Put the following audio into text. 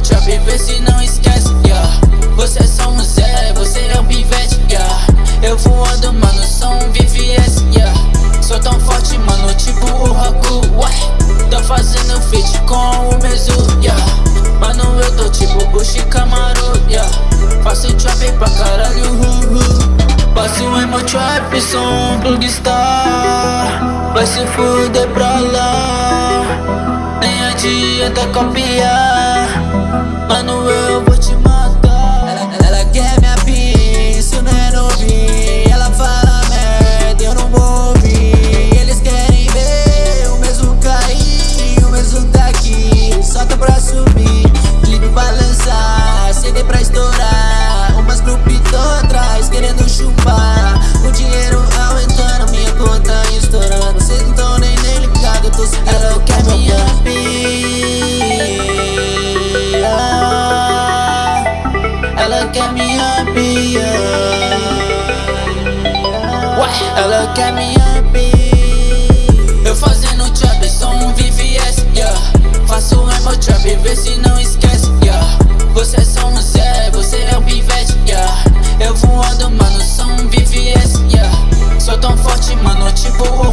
trap, vê se não esquece, yeah. Você é só um Zé, você é um pivete, yeah. Eu voando, mano, sou um VVS, yeah. Sou tão forte, mano, tipo o Haku, ué. Tô fazendo feat com o Mezu, yeah. Mano, eu tô tipo Bushi Camaro, yeah. Faço trap pra caralho, uh, uh. Faço emo trap, sou um plugstar Vai se fuder pra lá. Nem adianta copiar Mano, eu vou te matar. Ela, ela quer minha pista, isso não é Ela fala merda, eu não vou ouvir. Eles querem ver o mesmo cair, o mesmo tá aqui. Solta pra subir, clipe pra lançar, CD pra estourar quer me ampliar Ué, ela quer me ampliar Eu fazendo trap, sou um VVS, yeah. Faço emo trap, vê se não esquece, yeah. Você é só um Zé, você é um pivete, yeah. Eu voando, mano, sou um VVS, yeah. Sou tão forte, mano, tipo